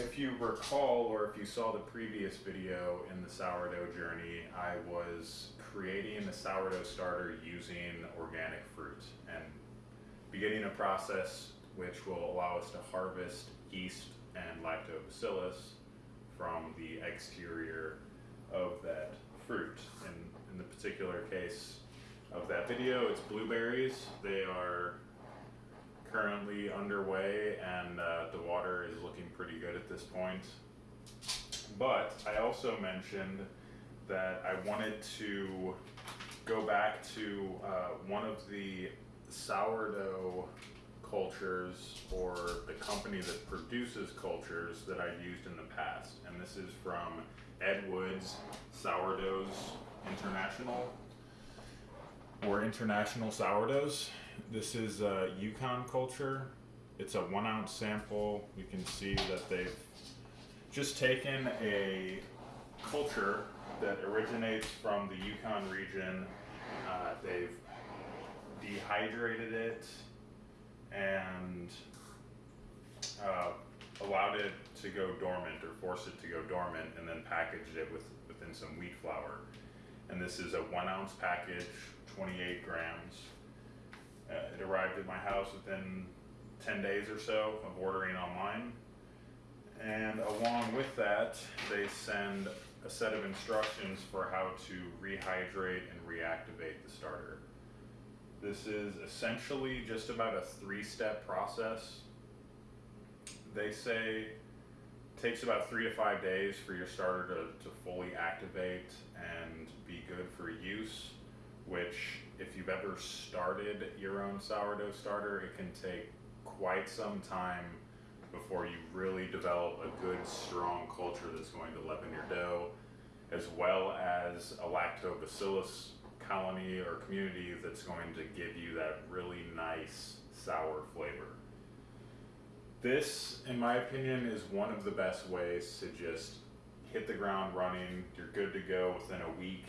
if you recall, or if you saw the previous video in the sourdough journey, I was creating a sourdough starter using organic fruit and beginning a process which will allow us to harvest yeast and lactobacillus from the exterior of that fruit. And in the particular case of that video, it's blueberries. They are currently underway and uh, the water is looking pretty good at this point. But I also mentioned that I wanted to go back to uh, one of the sourdough cultures or the company that produces cultures that I've used in the past. And this is from Ed Wood's Sourdoughs International or International Sourdoughs. This is a Yukon culture. It's a one ounce sample. You can see that they've just taken a culture that originates from the Yukon region. Uh, they've dehydrated it and uh, allowed it to go dormant or forced it to go dormant and then packaged it with, within some wheat flour. And this is a one ounce package, 28 grams. Uh, it arrived at my house within 10 days or so of ordering online. And along with that, they send a set of instructions for how to rehydrate and reactivate the starter. This is essentially just about a three-step process. They say takes about three to five days for your starter to, to fully activate and be good for use, which if you've ever started your own sourdough starter, it can take quite some time before you really develop a good, strong culture that's going to leaven your dough, as well as a lactobacillus colony or community that's going to give you that really nice sour flavor. This, in my opinion, is one of the best ways to just hit the ground running. You're good to go within a week.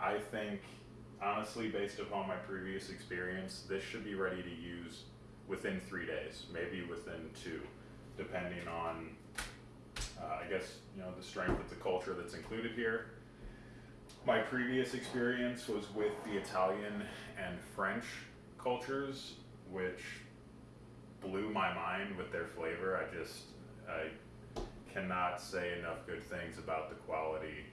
I think, honestly, based upon my previous experience, this should be ready to use within three days, maybe within two, depending on, uh, I guess, you know, the strength of the culture that's included here. My previous experience was with the Italian and French cultures, which blew my mind with their flavor. I just, I cannot say enough good things about the quality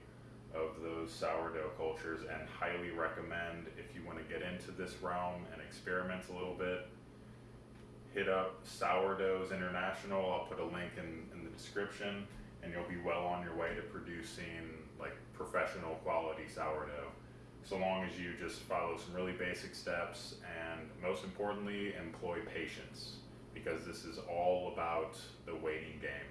of those sourdough cultures and highly recommend if you want to get into this realm and experiment a little bit hit up sourdoughs international. I'll put a link in, in the description and you'll be well on your way to producing like professional quality sourdough so long as you just follow some really basic steps and most importantly employ patience because this is all about the waiting game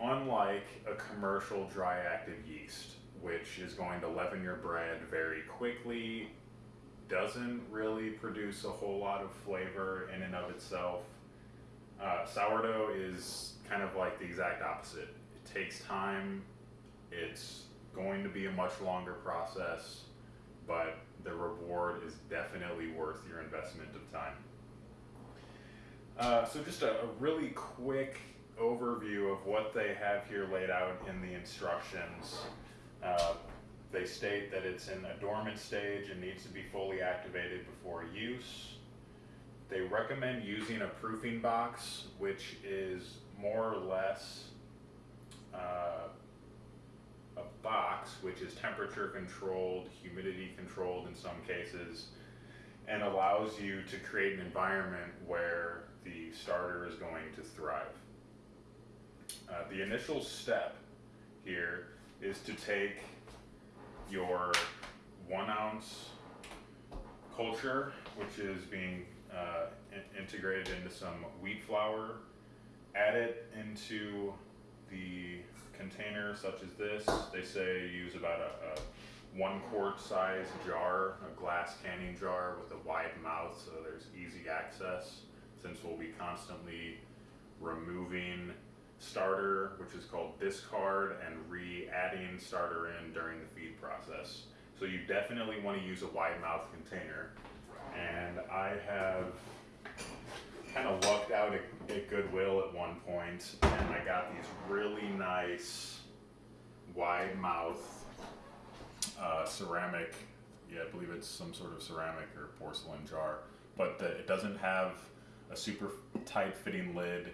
unlike a commercial dry active yeast which is going to leaven your bread very quickly doesn't really produce a whole lot of flavor in and of itself. Uh, sourdough is kind of like the exact opposite. It takes time. It's going to be a much longer process but the reward is definitely worth your investment of time. Uh, so just a, a really quick overview of what they have here laid out in the instructions. Uh, they state that it's in a dormant stage and needs to be fully activated before use. They recommend using a proofing box, which is more or less uh, a box which is temperature controlled, humidity controlled in some cases, and allows you to create an environment where the starter is going to thrive. Uh, the initial step here is to take your one ounce culture, which is being uh, in integrated into some wheat flour, add it into the container such as this. They say use about a, a one quart size jar, a glass canning jar with a wide mouth so there's easy access since we'll be constantly removing starter, which is called discard, and re-adding starter in during the feed process. So you definitely want to use a wide mouth container. And I have kind of lucked out at, at Goodwill at one point, and I got these really nice wide mouth uh, ceramic. Yeah, I believe it's some sort of ceramic or porcelain jar, but the, it doesn't have a super tight fitting lid.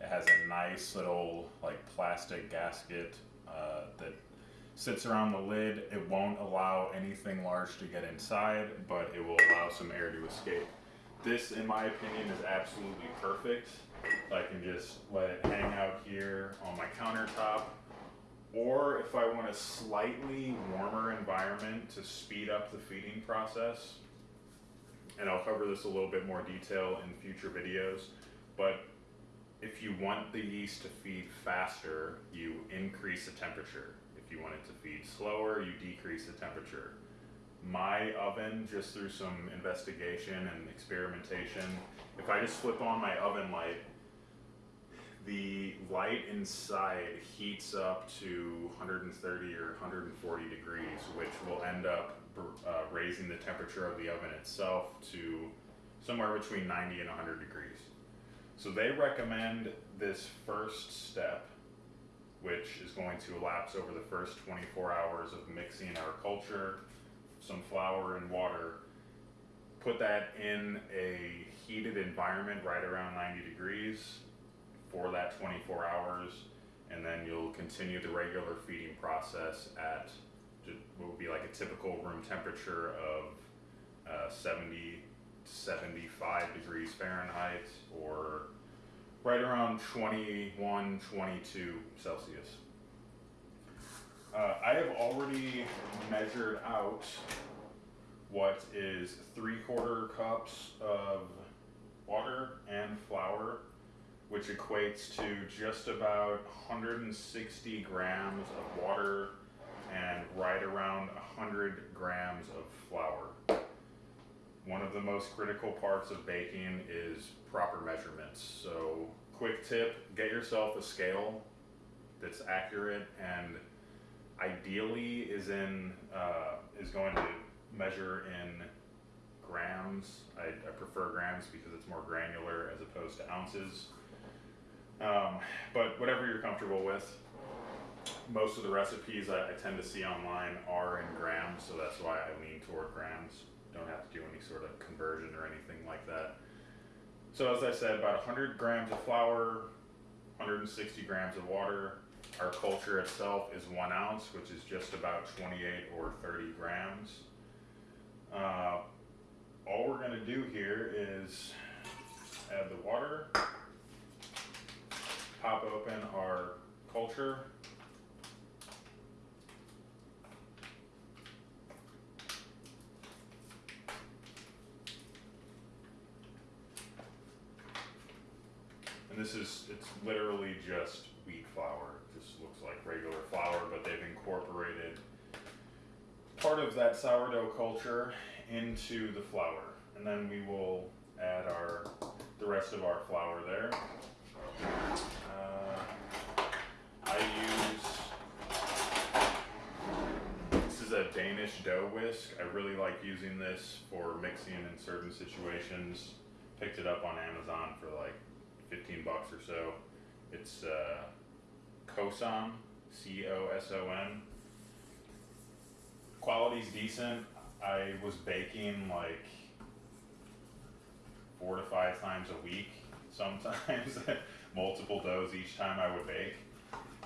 It has a nice little like plastic gasket uh, that sits around the lid. It won't allow anything large to get inside, but it will allow some air to escape. This, in my opinion, is absolutely perfect. I can just let it hang out here on my countertop. Or if I want a slightly warmer environment to speed up the feeding process, and I'll cover this a little bit more detail in future videos, but if you want the yeast to feed faster, you increase the temperature. If you want it to feed slower, you decrease the temperature. My oven, just through some investigation and experimentation, if I just flip on my oven light, the light inside heats up to 130 or 140 degrees, which will end up uh, raising the temperature of the oven itself to somewhere between 90 and 100 degrees. So they recommend this first step, which is going to elapse over the first 24 hours of mixing our culture, some flour and water, put that in a heated environment right around 90 degrees for that 24 hours, and then you'll continue the regular feeding process at what would be like a typical room temperature of uh, 70 75 degrees Fahrenheit or right around 21, 22 Celsius. Uh, I have already measured out what is three quarter cups of water and flour, which equates to just about 160 grams of water and right around 100 grams of flour. One of the most critical parts of baking is proper measurements. So quick tip, get yourself a scale that's accurate and ideally is in uh, is going to measure in grams. I, I, prefer grams because it's more granular as opposed to ounces. Um, but whatever you're comfortable with most of the recipes I, I, tend to see online are in grams, so that's why I lean toward grams. Don't have to do any sort of conversion or anything like that. So as I said, about 100 grams of flour, 160 grams of water. Our culture itself is one ounce, which is just about 28 or 30 grams. Uh, all we're going to do here is add the water, pop open our culture, this is, it's literally just wheat flour. Just looks like regular flour, but they've incorporated part of that sourdough culture into the flour. And then we will add our, the rest of our flour there. Uh, I use, this is a Danish dough whisk. I really like using this for mixing in certain situations. Picked it up on Amazon for like 15 bucks or so. It's uh, Coson, C O S O N. Quality's decent. I was baking like four to five times a week, sometimes multiple doughs each time I would bake,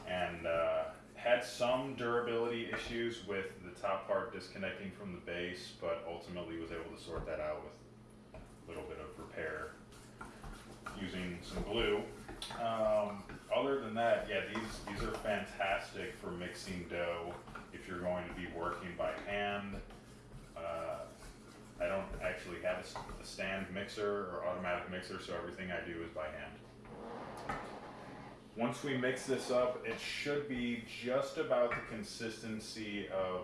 and uh, had some durability issues with the top part disconnecting from the base, but ultimately was able to sort that out with a little bit of repair using some glue. Um, other than that, yeah, these, these are fantastic for mixing dough if you're going to be working by hand. Uh, I don't actually have a, a, stand mixer or automatic mixer, so everything I do is by hand. Once we mix this up, it should be just about the consistency of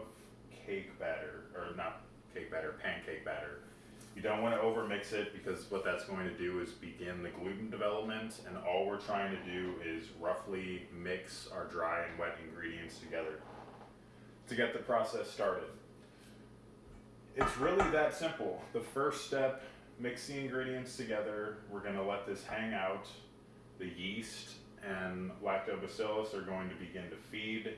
cake batter, or not cake batter, pancake batter. You don't want to overmix it because what that's going to do is begin the gluten development and all we're trying to do is roughly mix our dry and wet ingredients together to get the process started. It's really that simple. The first step mix the ingredients together. We're gonna let this hang out. The yeast and lactobacillus are going to begin to feed.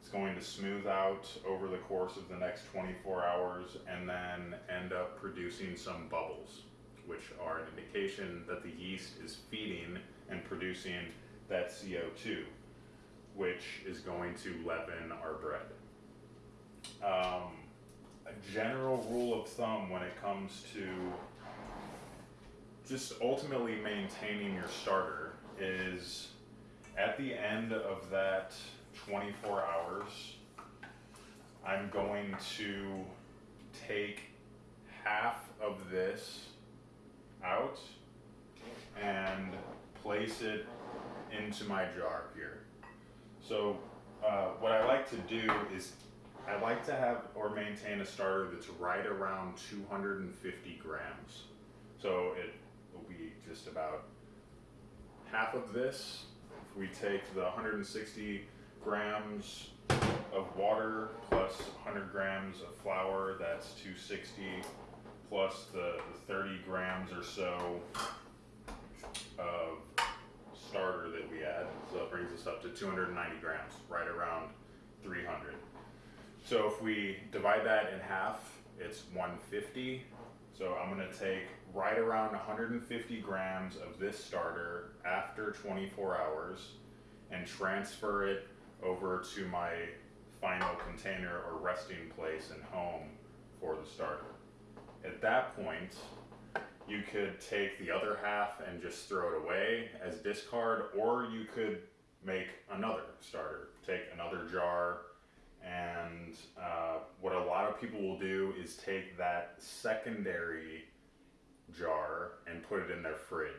It's going to smooth out over the course of the next 24 hours and then end up producing some bubbles, which are an indication that the yeast is feeding and producing that CO2, which is going to leaven our bread. Um, a general rule of thumb when it comes to just ultimately maintaining your starter is at the end of that 24 hours, I'm going to take half of this out and place it into my jar here. So uh, what I like to do is I like to have or maintain a starter that's right around 250 grams. So it will be just about half of this. If we take the 160 grams of water plus 100 grams of flour, that's 260 plus the, the 30 grams or so of starter that we add. So that brings us up to 290 grams, right around 300. So if we divide that in half, it's 150. So I'm gonna take right around 150 grams of this starter after 24 hours and transfer it over to my final container or resting place and home for the starter. At that point, you could take the other half and just throw it away as discard, or you could make another starter. Take another jar, and uh, what a lot of people will do is take that secondary jar and put it in their fridge.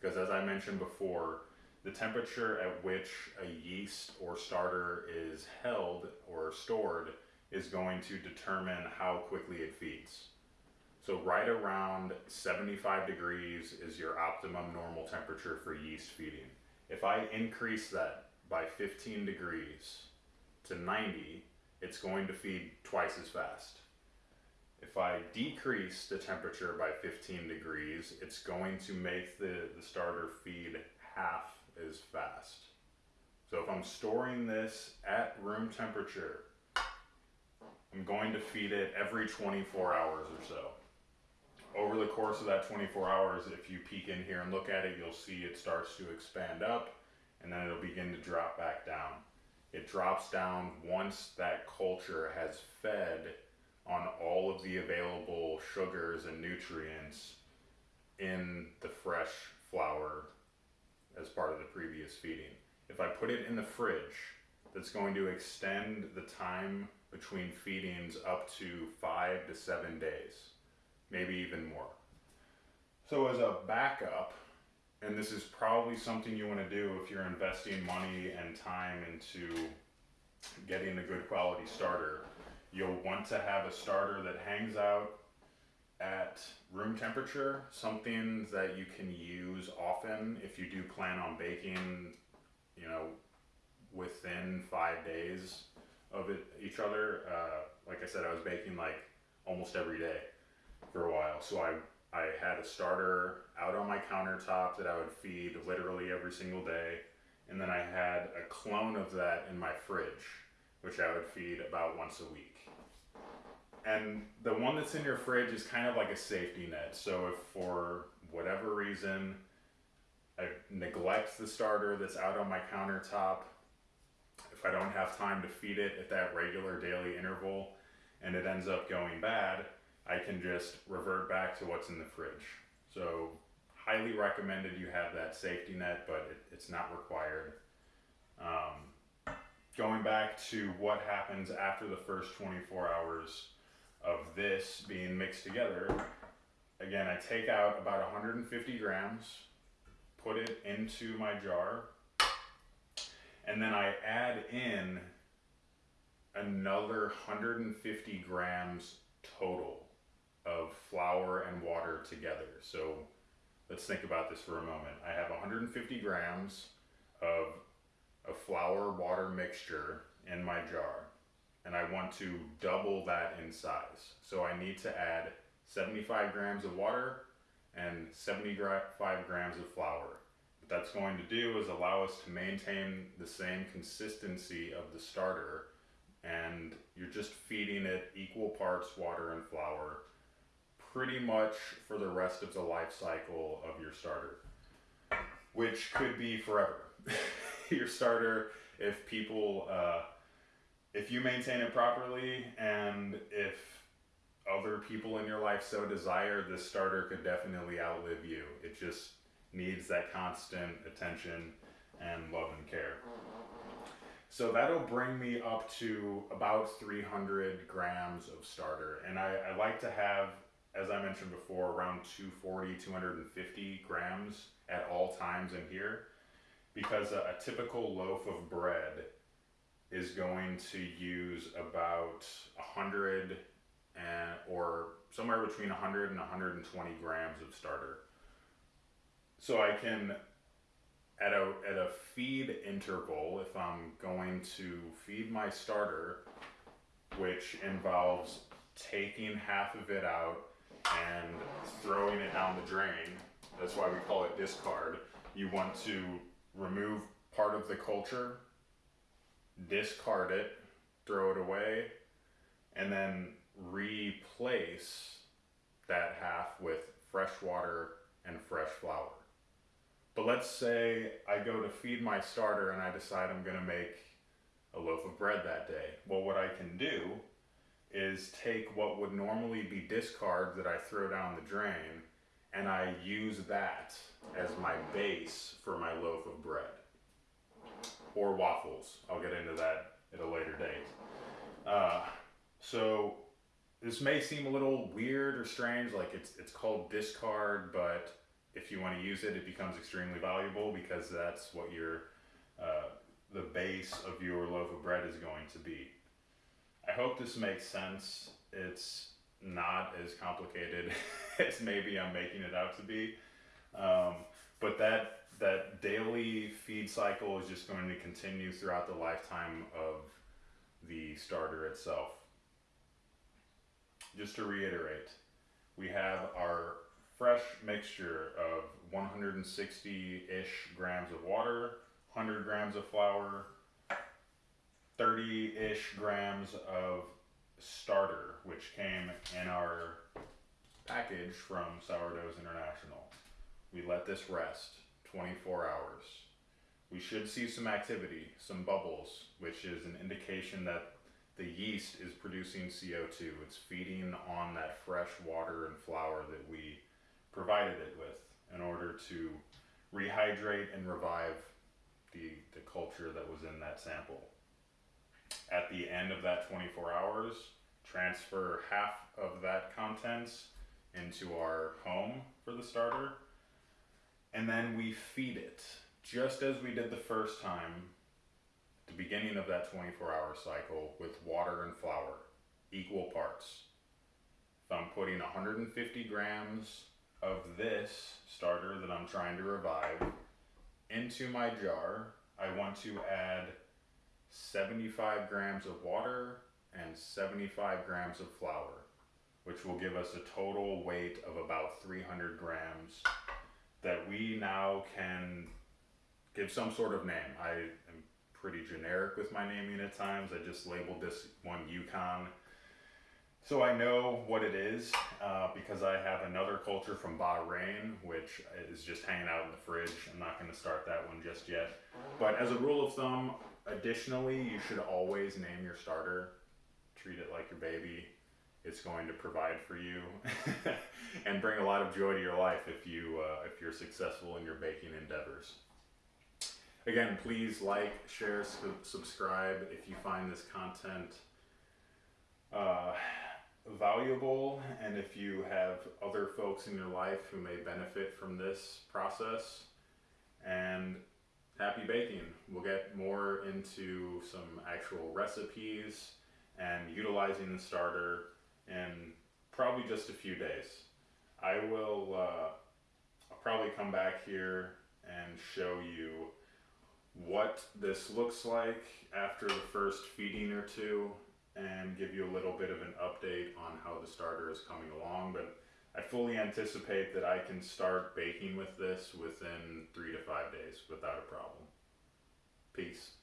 Because as I mentioned before, the temperature at which a yeast or starter is held or stored is going to determine how quickly it feeds. So right around 75 degrees is your optimum normal temperature for yeast feeding. If I increase that by 15 degrees to 90, it's going to feed twice as fast. If I decrease the temperature by 15 degrees, it's going to make the, the starter feed half as fast. So if I'm storing this at room temperature, I'm going to feed it every 24 hours or so over the course of that 24 hours, if you peek in here and look at it, you'll see it starts to expand up and then it'll begin to drop back down. It drops down once that culture has fed on all of the available sugars and nutrients in the fresh flour as part of the previous feeding. If I put it in the fridge, that's going to extend the time between feedings up to five to seven days maybe even more. So as a backup, and this is probably something you want to do if you're investing money and time into getting a good quality starter, you'll want to have a starter that hangs out at room temperature, something that you can use often if you do plan on baking, you know, within five days of it each other. Uh, like I said, I was baking like almost every day for a while. So I I had a starter out on my countertop that I would feed literally every single day, and then I had a clone of that in my fridge, which I would feed about once a week. And the one that's in your fridge is kind of like a safety net. So if for whatever reason I neglect the starter that's out on my countertop, if I don't have time to feed it at that regular daily interval and it ends up going bad, I can just revert back to what's in the fridge. So highly recommended you have that safety net, but it, it's not required. Um, going back to what happens after the first 24 hours of this being mixed together, again, I take out about 150 grams, put it into my jar, and then I add in another 150 grams total of flour and water together. So let's think about this for a moment. I have 150 grams of a flour water mixture in my jar and I want to double that in size. So I need to add 75 grams of water and 75 grams of flour. What that's going to do is allow us to maintain the same consistency of the starter and you're just feeding it equal parts water and flour pretty much for the rest of the life cycle of your starter, which could be forever. your starter, if people, uh, if you maintain it properly and if other people in your life so desire, this starter could definitely outlive you. It just needs that constant attention and love and care. So that'll bring me up to about 300 grams of starter. And I, I like to have, as I mentioned before, around 240, 250 grams at all times in here because a, a typical loaf of bread is going to use about 100 and or somewhere between 100 and 120 grams of starter. So I can at a at a feed interval if I'm going to feed my starter which involves taking half of it out and throwing it down the drain. That's why we call it discard. You want to remove part of the culture, discard it, throw it away, and then replace that half with fresh water and fresh flour. But let's say I go to feed my starter and I decide I'm gonna make a loaf of bread that day. Well, what I can do is take what would normally be discard that I throw down the drain and I use that as my base for my loaf of bread. Or waffles. I'll get into that at a later date. Uh, so this may seem a little weird or strange, like it's it's called discard, but if you want to use it, it becomes extremely valuable because that's what your uh, the base of your loaf of bread is going to be. I hope this makes sense. It's not as complicated as maybe I'm making it out to be, um, but that that daily feed cycle is just going to continue throughout the lifetime of the starter itself just to reiterate, we have our fresh mixture of 160-ish grams of water, 100 grams of flour, 30-ish grams of starter, which came in our package from Sourdoughs International. We let this rest 24 hours. We should see some activity, some bubbles, which is an indication that the yeast is producing CO2. It's feeding on that fresh water and flour that we provided it with in order to rehydrate and revive the, the culture that was in that sample. At the end of that 24 hours, transfer half of that contents into our home for the starter, and then we feed it just as we did the first time the beginning of that 24 hour cycle with water and flour, equal parts. If I'm putting 150 grams of this starter that I'm trying to revive into my jar, I want to add 75 grams of water and 75 grams of flour, which will give us a total weight of about 300 grams that we now can give some sort of name. I am pretty generic with my naming at times. I just labeled this one Yukon. So I know what it is uh, because I have another culture from Bahrain, which is just hanging out in the fridge. I'm not going to start that one just yet. But as a rule of thumb, additionally, you should always name your starter. Treat it like your baby. It's going to provide for you and bring a lot of joy to your life if you uh, if you're successful in your baking endeavors. Again, please like, share, subscribe if you find this content uh, valuable and if you have other folks in your life who may benefit from this process. And happy baking. We'll get more into some actual recipes and utilizing the starter in probably just a few days. I will uh, I'll probably come back here and show you what this looks like after the first feeding or two and give you a little bit of an update on how the starter is coming along. But I fully anticipate that I can start baking with this within three to five days without a problem. Peace.